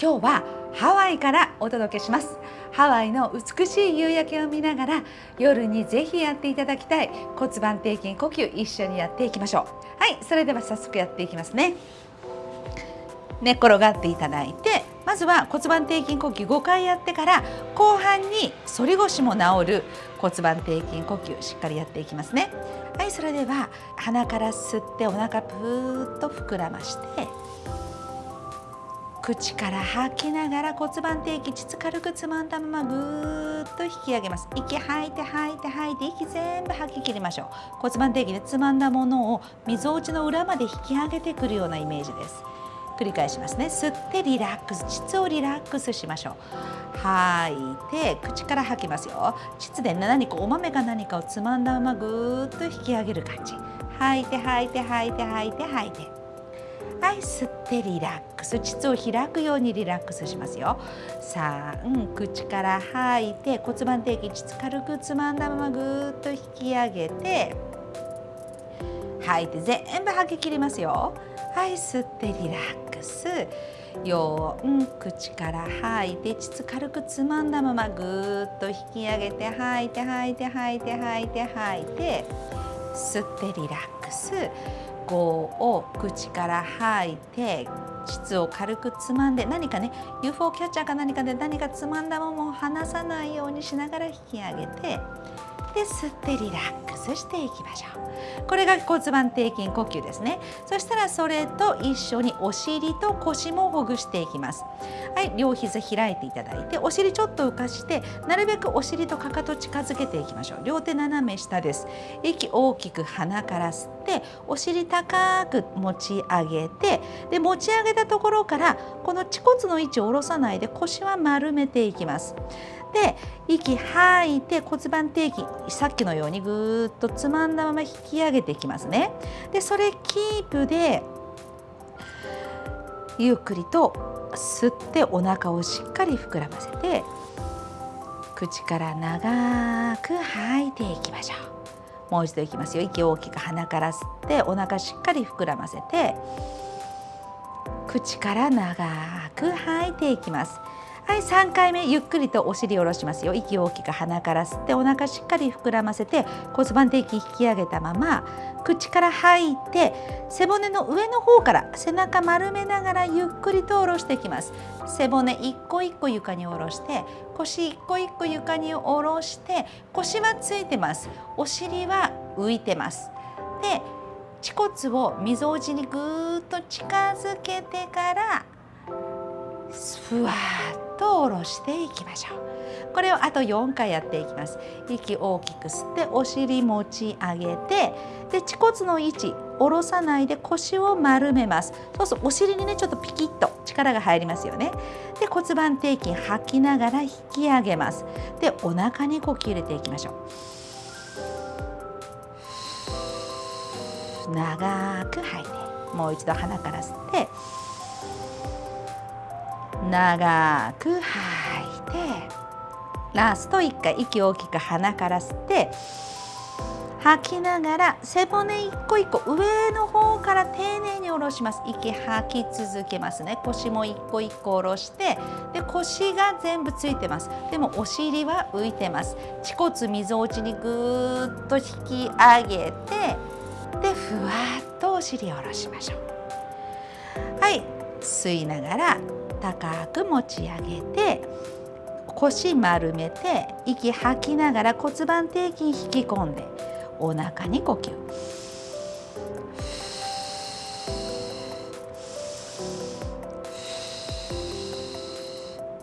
今日はハワイからお届けします。ハワイの美しい夕焼けを見ながら夜にぜひやっていただきたい骨盤底筋呼吸一緒にやっていきましょう。はいそれでは早速やっていきますね。寝っ転がっていただいてまずは骨盤底筋呼吸5回やってから後半に反り腰も治る骨盤底筋呼吸しっかりやっていきますね。はいそれでは鼻から吸ってお腹ぷーっと膨らまして口から吐きながら骨盤底筋膣軽くつまんだままぐーっと引き上げます。息吐いて吐いて吐いて息全部吐き切りましょう。骨盤底筋でつまんだものをみぞおちの裏まで引き上げてくるようなイメージです。繰り返しますね。吸ってリラックス膣をリラックスしましょう。吐いて口から吐きますよ。膣で何かお豆か何かをつまんだままぐーっと引き上げる感じ。吐いて吐いて吐いて吐いて吐いて。はい吸ってリラックス。膣を開くようにリラックスしますよ。3口から吐いて骨盤底筋膣軽くつまんだままぐーっと引き上げて吐いて全部吐き切りますよ。はい吸ってリラックス。4口から吐いて膣軽くつまんだままぐーっと引き上げて吐いて吐いて吐いて吐いて吐いて吸ってリラックス。を口から吐いて膣を軽くつまんで何かね UFO キャッチャーか何かで何かつまんだものを離さないようにしながら引き上げてで吸ってリラックスしていきましょう。これが骨盤底筋呼吸ですね。そしたらそれと一緒にお尻と腰もほぐしていきます。はい両膝開いていただいてお尻ちょっと浮かしてなるべくお尻とかかと近づけていきましょう。両手斜め下です。息大きく鼻から吸ってお尻高く持ち上げてで持ち上げたところからこの恥骨の位置を下ろさないで腰は丸めていきます。で息吐いて骨盤底筋さっきのようにぐーっとつまんだまま引き上げていきますね。でそれキープでゆっくりと吸ってお腹をしっかり膨らませて口から長く吐いていきましょう。もう一度いきますよ。息を大きく鼻から吸ってお腹しっかり膨らませて口から長く吐いていきます。はい3回目ゆっくりとお尻を下ろしますよ。息を大きく鼻から吸ってお腹しっかり膨らませて骨盤底筋引き上げたまま口から吐いて背骨の上の方から背中丸めながらゆっくりと下ろしていきます。背骨一個一個床に下ろして腰一個一個床に下ろして腰はついてます。お尻は浮いてます。で恥骨をみぞおちにぐーっと近づけてからふわっと下ろしていきましょう。これをあと4回やっていきます。息大きく吸ってお尻持ち上げてで恥骨の位置下ろさないで腰を丸めます。そうするとお尻にねちょっとピキッと力が入りますよね。で骨盤底筋吐きながら引き上げます。でお腹に呼吸入れていきましょう。長く吐いてもう一度鼻から吸って。長く吐いてラスト1回息大きく鼻から吸って吐きながら背骨一個一個上の方から丁寧に下ろします。息吐き続けますね。腰も一個一個下ろしてで腰が全部ついてます。でもお尻は浮いてます。恥骨みぞおちにぐーっと引き上げてでふわっとお尻を下ろしましょう。はい。吸いながら高く持ち上げて腰丸めて息吐きながら骨盤底筋引き込んでお腹に呼吸。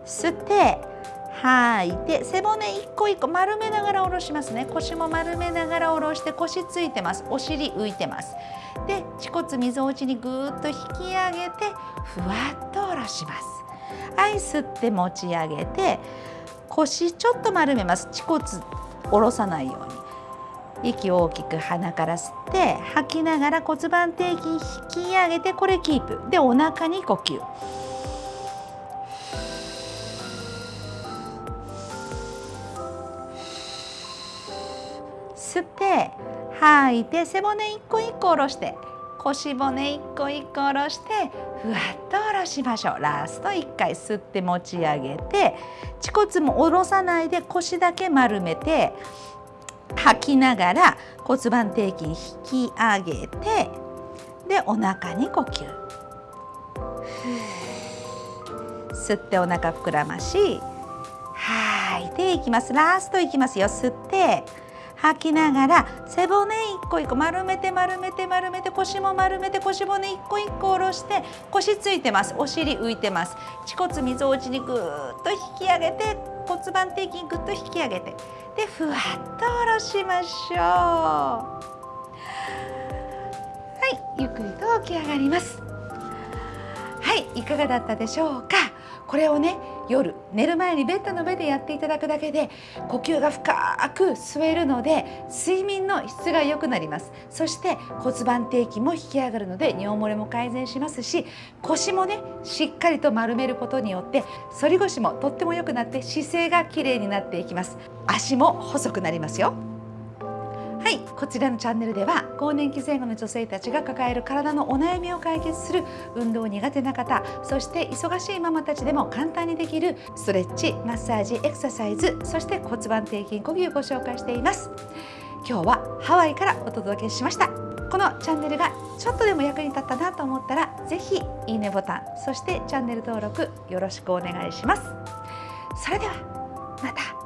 吸って吐いて背骨一個一個丸めながら下ろしますね。腰も丸めながら下ろして腰ついてます。お尻浮いてます。で恥骨みぞおちにぐーっと引き上げてふわっと下ろします。はい吸って持ち上げて腰ちょっと丸めます。恥骨下ろさないように。息を大きく鼻から吸って吐きながら骨盤底筋引き上げてこれキープ。でお腹に呼吸。吸って吐いて背骨一個一個下ろして。腰骨一個一個下ろしてふわっと下ろしましょう。ラスト1回吸って持ち上げて恥骨も下ろさないで腰だけ丸めて吐きながら骨盤底筋引き上げてでお腹に呼吸。吸ってお腹膨らまし吐い。ていきます。ラストいきますよ。吸って。吐きながら背骨一個一個丸めて丸めて丸めて腰も丸めて腰骨一個一個下ろして腰ついてます。お尻浮いてます。恥骨みぞおちにぐーっと引き上げて骨盤底筋ぐっと引き上げて。でふわっと下ろしましょう。はいゆっくりと起き上がります。はいいかがだったでしょうか？これをね夜寝る前にベッドの上でやっていただくだけで呼吸が深く吸えるので睡眠の質が良くなります。そして骨盤底筋も引き上がるので尿漏れも改善しますし腰もねしっかりと丸めることによって反り腰もとっても良くなって姿勢がきれいになっていきます。足も細くなりますよ。はいこちらのチャンネルでは更年期前後の女性たちが抱える体のお悩みを解決する運動苦手な方そして忙しいママたちでも簡単にできるストレッチマッサージエクササイズそして骨盤底筋呼吸をご紹介しています。今日はハワイからお届けしました。このチャンネルがちょっとでも役に立ったなと思ったらぜひいいねボタンそしてチャンネル登録よろしくお願いします。それではまた。